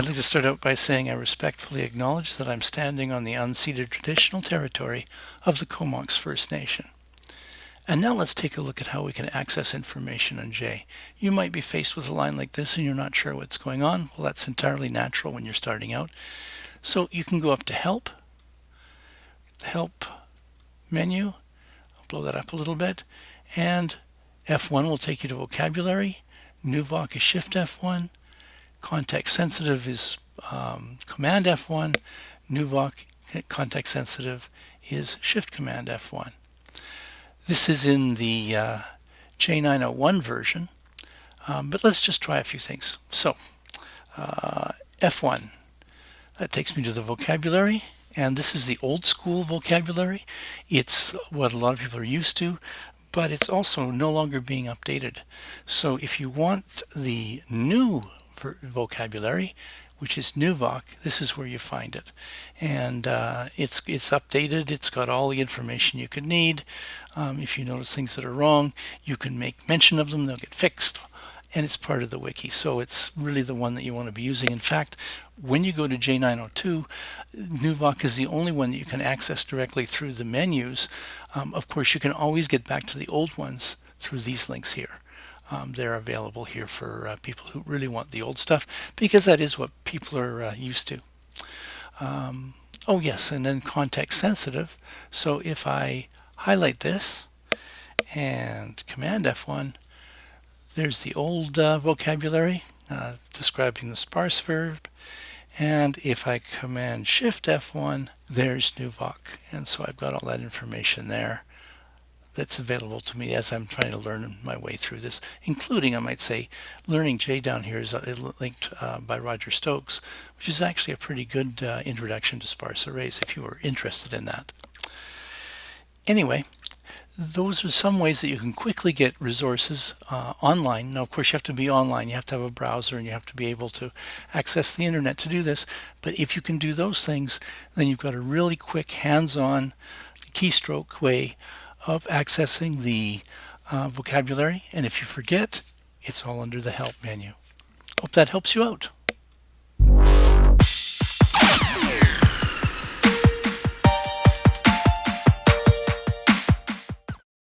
I'd like to start out by saying I respectfully acknowledge that I'm standing on the unceded traditional territory of the Comox First Nation. And now let's take a look at how we can access information on J. You might be faced with a line like this and you're not sure what's going on. Well, that's entirely natural when you're starting out. So you can go up to Help, Help menu, I'll blow that up a little bit, and F1 will take you to Vocabulary, NuVoc is Shift F1, Context Sensitive is um, Command F1, NuVoc Context Sensitive is Shift Command F1. This is in the uh, J901 version, um, but let's just try a few things. So uh, F1, that takes me to the vocabulary, and this is the old school vocabulary. It's what a lot of people are used to, but it's also no longer being updated. So if you want the new vocabulary, which is NuVoc, this is where you find it. And uh, it's, it's updated, it's got all the information you could need. Um, if you notice things that are wrong, you can make mention of them, they'll get fixed. And it's part of the wiki, so it's really the one that you want to be using. In fact, when you go to J902, NuVoc is the only one that you can access directly through the menus. Um, of course, you can always get back to the old ones through these links here um, they're available here for uh, people who really want the old stuff because that is what people are uh, used to. Um, oh yes, and then context sensitive. So if I highlight this and Command F1, there's the old uh, vocabulary uh, describing the sparse verb. And if I Command Shift F1, there's NuVoc. And so I've got all that information there that's available to me as I'm trying to learn my way through this, including, I might say, Learning J down here is uh, linked uh, by Roger Stokes, which is actually a pretty good uh, introduction to sparse arrays if you were interested in that. Anyway, those are some ways that you can quickly get resources uh, online. Now, of course, you have to be online. You have to have a browser and you have to be able to access the internet to do this. But if you can do those things, then you've got a really quick hands-on keystroke way of accessing the uh, vocabulary. And if you forget, it's all under the help menu. Hope that helps you out.